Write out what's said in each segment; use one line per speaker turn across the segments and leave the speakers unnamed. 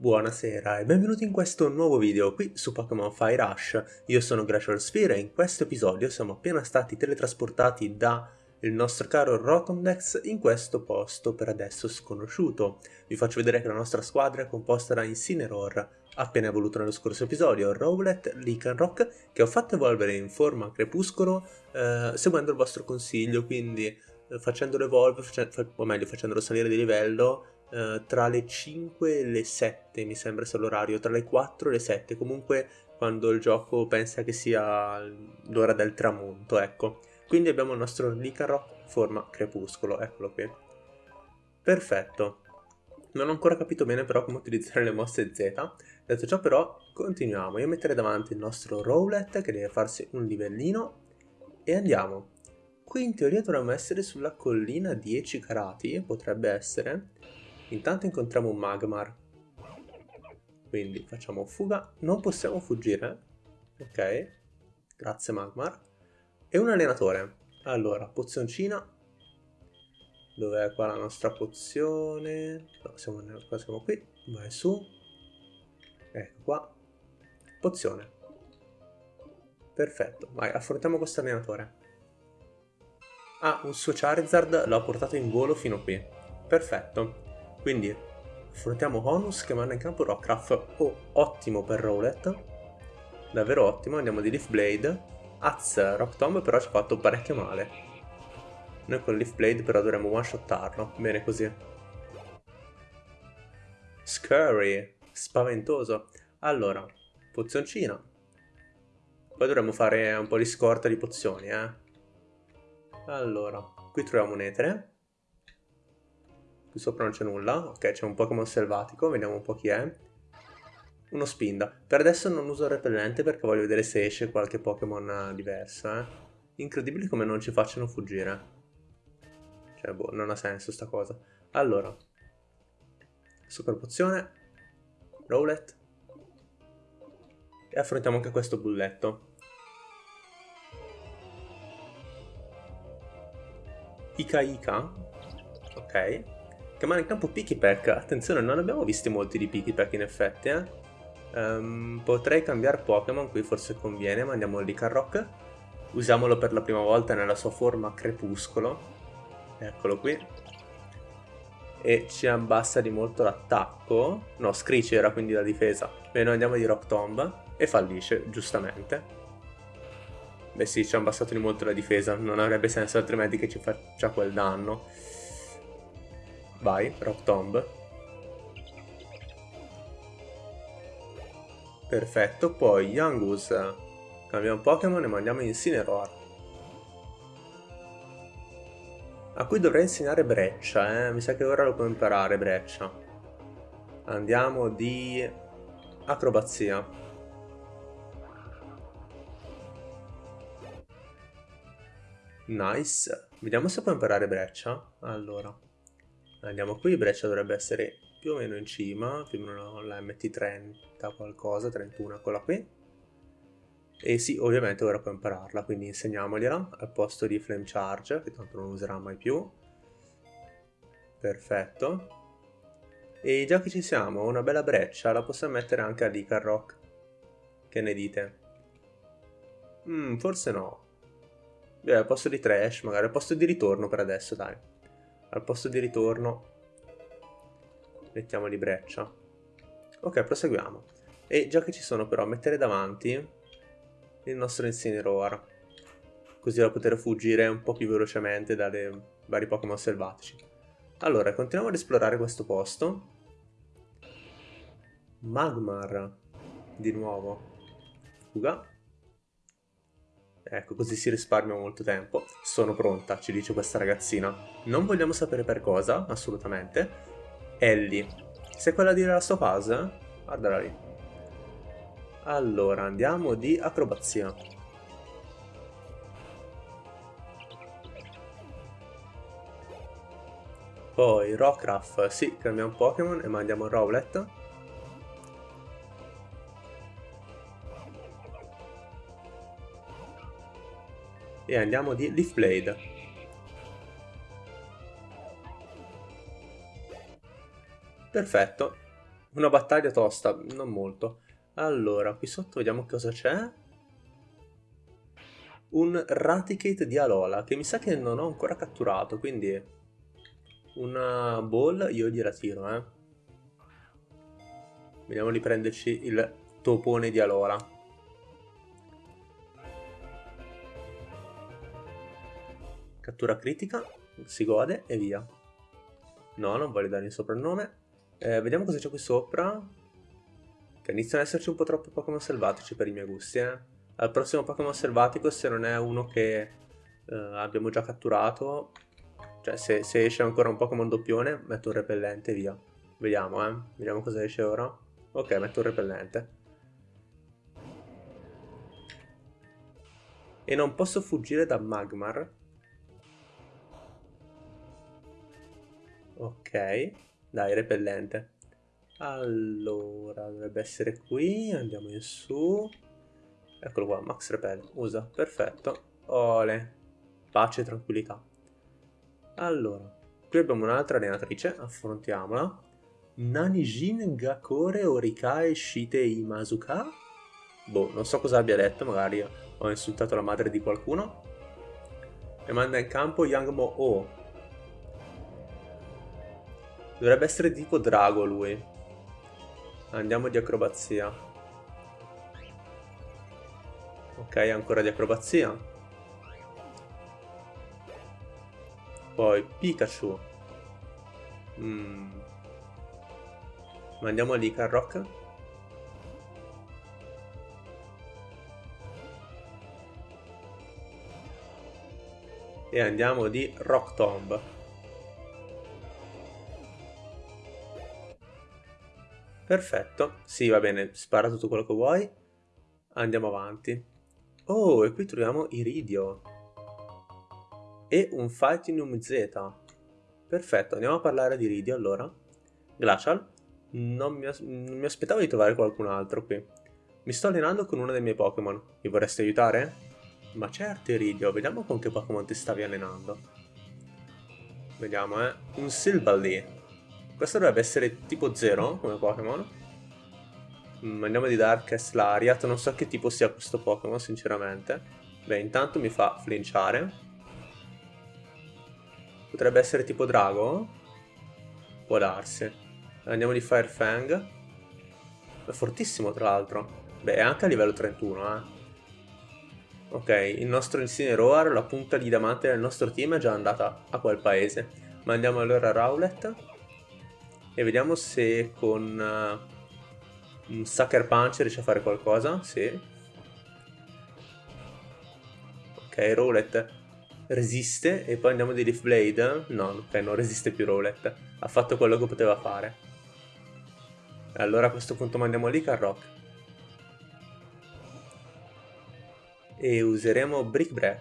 Buonasera e benvenuti in questo nuovo video qui su Pokémon Fire Rush. Io sono Glacial Sphere e in questo episodio siamo appena stati teletrasportati da il nostro caro Rotomdex in questo posto per adesso sconosciuto. Vi faccio vedere che la nostra squadra è composta da Incineroar, appena evoluto nello scorso episodio, Rowlet, Lycanroc, che ho fatto evolvere in forma crepuscolo eh, seguendo il vostro consiglio, quindi eh, facendolo evolvere, o meglio facendolo salire di livello eh, tra le 5 e le 7 mi sembra sia l'orario, tra le 4 e le 7, comunque quando il gioco pensa che sia l'ora del tramonto, ecco. Quindi abbiamo il nostro Licarrock forma crepuscolo, eccolo qui. Perfetto. Non ho ancora capito bene però come utilizzare le mosse Z. Detto ciò però, continuiamo. Io metterei davanti il nostro Rowlet che deve farsi un livellino e andiamo. Qui in teoria dovremmo essere sulla collina 10 carati, potrebbe essere. Intanto incontriamo un Magmar. Quindi facciamo fuga. Non possiamo fuggire. Ok. Grazie Magmar. E un allenatore. Allora, pozioncina. Dov'è qua la nostra pozione? No, siamo, siamo qui. Vai su. Ecco qua. Pozione. Perfetto. Vai, affrontiamo questo allenatore. Ah, un suo Charizard l'ho portato in volo fino qui. Perfetto. Quindi affrontiamo Honus che manda in campo Rockruff. Oh, ottimo per Rowlet. Davvero ottimo, andiamo di Leaf Blade. Az, Rock Tomb però ci ha fatto parecchio male. Noi con Leaf Blade però dovremmo one-shottarlo. Bene così. Scurry. Spaventoso. Allora, pozioncina. Poi dovremmo fare un po' di scorta di pozioni, eh. Allora, qui troviamo un etere. Qui sopra non c'è nulla. Ok, c'è un Pokémon selvatico, vediamo un po' chi è. Uno Spinda. Per adesso non uso il repellente perché voglio vedere se esce qualche Pokémon diverso, eh. Incredibile come non ci facciano fuggire. Cioè, boh, non ha senso sta cosa. Allora. Super pozione. Rowlet. E affrontiamo anche questo bulletto. Ika Ika. Ok. Chiamare in campo Pikipek. Attenzione, non abbiamo visti molti di Pikipek in effetti, eh. Um, potrei cambiare Pokémon, qui forse conviene, ma andiamo lì Carrock. Usiamolo per la prima volta nella sua forma crepuscolo. Eccolo qui. E ci abbassa di molto l'attacco. No, Screech era quindi la difesa. Beh, noi andiamo di Rock Tomb e fallisce, giustamente. Beh sì, ci ha abbassato di molto la difesa, non avrebbe senso altrimenti che ci faccia quel danno. Vai, Rock Tomb. Perfetto, poi Yangus. Cambiamo Pokémon e mandiamo Incineroar. A cui dovrei insegnare Breccia, eh? Mi sa che ora lo può imparare Breccia. Andiamo di acrobazia. Nice. Vediamo se può imparare Breccia. Allora. Andiamo qui, Breccia dovrebbe essere più o meno in cima, più o meno la MT30 qualcosa, 31, quella qui. E sì, ovviamente ora può impararla, quindi insegniamogliela al posto di Flame Charge, che tanto non userà mai più. Perfetto. E già che ci siamo, una bella breccia la possiamo mettere anche a Licar. Che ne dite? Mm, forse no. Beh, al posto di Trash, magari al posto di ritorno per adesso, dai al posto di ritorno mettiamo di breccia. Ok proseguiamo. E già che ci sono però mettere davanti il nostro Incineroar. Così da poter fuggire un po' più velocemente dai vari Pokémon selvatici. Allora continuiamo ad esplorare questo posto. Magmar di nuovo. Fuga Ecco, così si risparmia molto tempo. Sono pronta, ci dice questa ragazzina. Non vogliamo sapere per cosa, assolutamente. Ellie. Sei quella di Last of Us? Guardala lì. Allora, andiamo di acrobazia. Poi Rockruff, sì, cambiamo Pokémon e mandiamo Rowlet. E andiamo di Leaf Blade. Perfetto. Una battaglia tosta, non molto. Allora, qui sotto vediamo cosa c'è. Un Raticate di Alola, che mi sa che non ho ancora catturato, quindi una ball io gliela tiro, eh. Vediamo di prenderci il topone di Alola. Cattura critica, si gode e via. No, non voglio dare il soprannome. Eh, vediamo cosa c'è qui sopra. Che iniziano ad esserci un po' troppi Pokémon selvatici per i miei gusti, eh. Al prossimo Pokémon selvatico, se non è uno che eh, abbiamo già catturato, cioè se, se, esce ancora un Pokémon doppione, metto un repellente e via. Vediamo, eh. Vediamo cosa esce ora. Ok, metto un repellente. E non posso fuggire da Magmar. Ok, dai, repellente. Allora, dovrebbe essere qui, andiamo in su. Eccolo qua, Max Repel, usa, perfetto. Ole, pace e tranquillità. Allora, qui abbiamo un'altra allenatrice, affrontiamola. Nanijin Gakore Orikae Shite Imazuka? Boh, non so cosa abbia detto, magari ho insultato la madre di qualcuno. E manda in campo Yangmo O, Dovrebbe essere tipo drago lui. Andiamo di acrobazia. Ok, ancora di acrobazia. Poi Pikachu. Mm. Mandiamo lì Carrock. E andiamo di Rock Tomb. Perfetto, sì va bene, spara tutto quello che vuoi. Andiamo avanti. Oh, e qui troviamo Iridio. E un Fightinum Z. Perfetto, andiamo a parlare di Iridio allora. Glacial. Non mi, non mi aspettavo di trovare qualcun altro qui. Mi sto allenando con uno dei miei Pokémon. Mi vorresti aiutare? Ma certo Iridio, vediamo con che Pokémon ti stavi allenando. Vediamo, eh. Un Silvally. Questo dovrebbe essere tipo 0 come Pokémon. Mm, andiamo di Darkest Lariat. Non so che tipo sia questo Pokémon, sinceramente. Beh, intanto mi fa flinciare. Potrebbe essere tipo Drago? Può darsi. Andiamo di Fire Fang. È fortissimo, tra l'altro. Beh, è anche a livello 31, eh. Ok, il nostro Incineroar, la punta di diamante del nostro team è già andata a quel paese. Mandiamo allora Rowlet e vediamo se con uh, un Sucker Punch riesce a fare qualcosa. Sì. Ok, Rowlet resiste e poi andiamo di Leaf Blade. No, ok, non resiste più Rowlet. Ha fatto quello che poteva fare. Allora a questo punto mandiamo lì Carrock. E useremo Brick Break.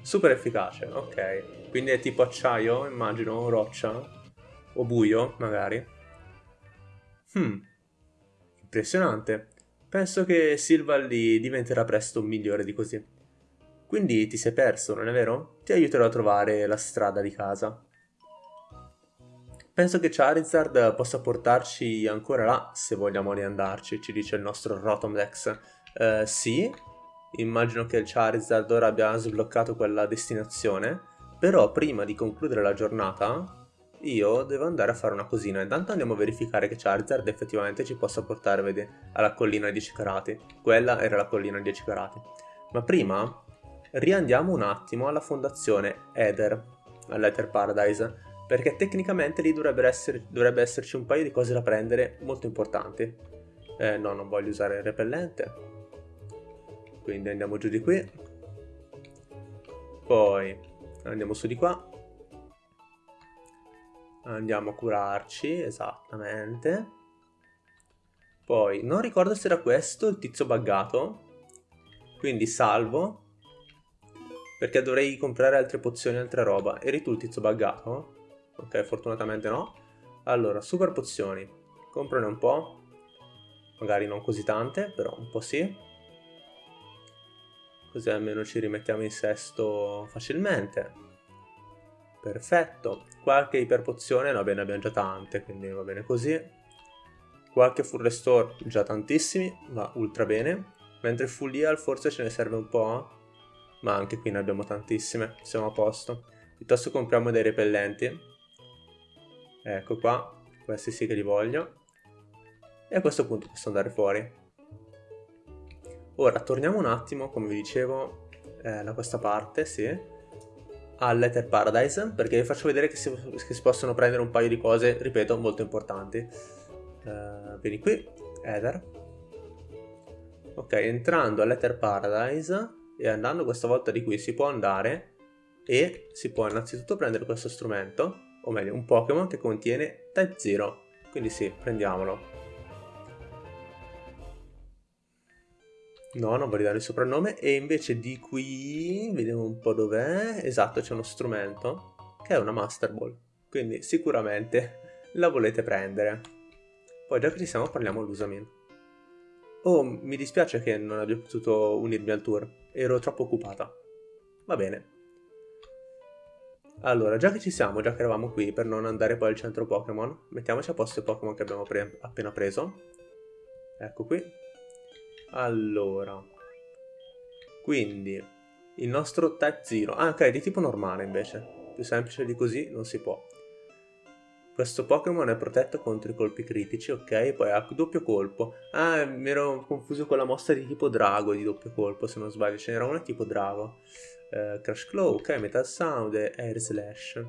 Super efficace, ok. Quindi è tipo acciaio, immagino, roccia o buio, magari. Hmm, impressionante. Penso che Silvally diventerà presto migliore di così. Quindi ti sei perso, non è vero? Ti aiuterò a trovare la strada di casa. Penso che Charizard possa portarci ancora là, se vogliamo riandarci, ci dice il nostro Rotomdex. Uh, sì, immagino che il Charizard ora abbia sbloccato quella destinazione, però prima di concludere la giornata io devo andare a fare una cosina. Intanto andiamo a verificare che Charizard effettivamente ci possa portare vedi, alla collina 10 carati. Quella era la collina 10 carati. Ma prima riandiamo un attimo alla fondazione Ether, all'Ether Paradise, perché tecnicamente lì dovrebbe, essere, dovrebbe esserci un paio di cose da prendere molto importanti. Eh, no, non voglio usare il repellente. Quindi andiamo giù di qui. Poi andiamo su di qua andiamo a curarci, esattamente. Poi, non ricordo se era questo il tizio buggato, quindi salvo, perché dovrei comprare altre pozioni, altre roba. Eri tu il tizio buggato? Ok, fortunatamente no. Allora, super pozioni, comprane un po', magari non così tante, però un po' sì. Così almeno ci rimettiamo in sesto facilmente. Perfetto. Qualche iperpozione, no bene, abbiamo già tante, quindi va bene così. Qualche full restore, già tantissimi, va ultra bene. Mentre full heal forse ce ne serve un po', ma anche qui ne abbiamo tantissime, siamo a posto. Piuttosto compriamo dei repellenti. Ecco qua, questi sì che li voglio. E a questo punto posso andare fuori. Ora, torniamo un attimo, come vi dicevo, eh, da questa parte, sì all'Ether Paradise perché vi faccio vedere che si, che si, possono prendere un paio di cose, ripeto, molto importanti. Uh, vieni qui, Ether. Ok, entrando all'Ether Paradise e andando questa volta di qui si può andare e si può innanzitutto prendere questo strumento, o meglio un Pokémon che contiene Type Zero. Quindi sì, prendiamolo. No, non voglio dare il soprannome. E invece di qui, vediamo un po' dov'è. Esatto, c'è uno strumento che è una Master Ball. Quindi sicuramente la volete prendere. Poi già che ci siamo parliamo all'Usamin. Oh, mi dispiace che non abbia potuto unirmi al tour. Ero troppo occupata. Va bene. Allora, già che ci siamo, già che eravamo qui, per non andare poi al centro Pokémon, mettiamoci a posto i Pokémon che abbiamo pre appena preso. Ecco qui. Allora, quindi il nostro type 0, ah ok, di tipo normale invece, più semplice di così non si può. Questo Pokémon è protetto contro i colpi critici, ok, poi ha doppio colpo. Ah, mi ero confuso con la mossa di tipo drago di doppio colpo, se non sbaglio, ce n'era una tipo drago. Eh, Crash Claw, ok, Metal Sound e Air Slash.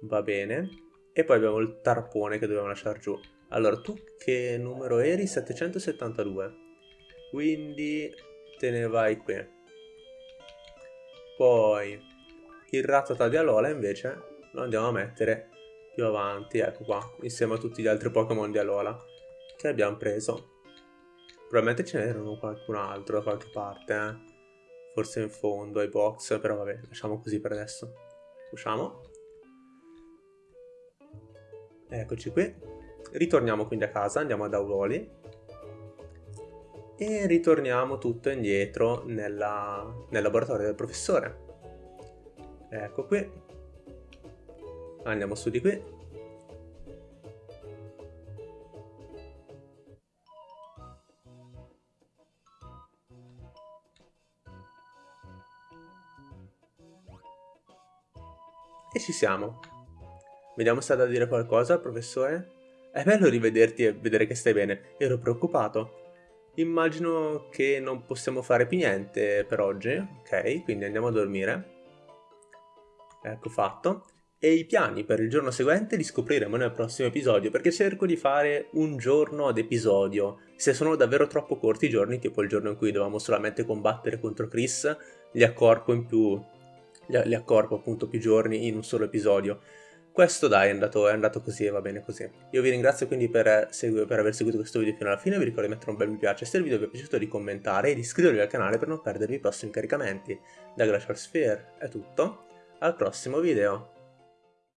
Va bene. E poi abbiamo il tarpone che dobbiamo lasciare giù. Allora, tu che numero eri? 772 quindi te ne vai qui. Poi il ratata di Alola invece lo andiamo a mettere più avanti ecco qua insieme a tutti gli altri Pokémon di Alola che abbiamo preso. Probabilmente ce n'erano qualcun altro da qualche parte eh? forse in fondo ai box però vabbè lasciamo così per adesso. Usciamo. Eccoci qui. Ritorniamo quindi a casa andiamo ad Auloli e ritorniamo tutto indietro nella, nel laboratorio del professore. Ecco qui. Andiamo su di qui. E ci siamo. Vediamo se ha da dire qualcosa, professore. È bello rivederti e vedere che stai bene. Ero preoccupato. Immagino che non possiamo fare più niente per oggi, ok? Quindi andiamo a dormire. Ecco fatto. E i piani per il giorno seguente li scopriremo nel prossimo episodio, perché cerco di fare un giorno ad episodio. Se sono davvero troppo corti i giorni, tipo il giorno in cui dovevamo solamente combattere contro Chris, li accorpo in più... li accorpo appunto più giorni in un solo episodio. Questo dai è andato, è andato così e va bene così. Io vi ringrazio quindi per, per, aver seguito questo video fino alla fine, vi ricordo di mettere un bel mi piace se il video vi è piaciuto di commentare e di iscrivervi al canale per non perdervi i prossimi caricamenti. Da Glacial Sphere è tutto, al prossimo video.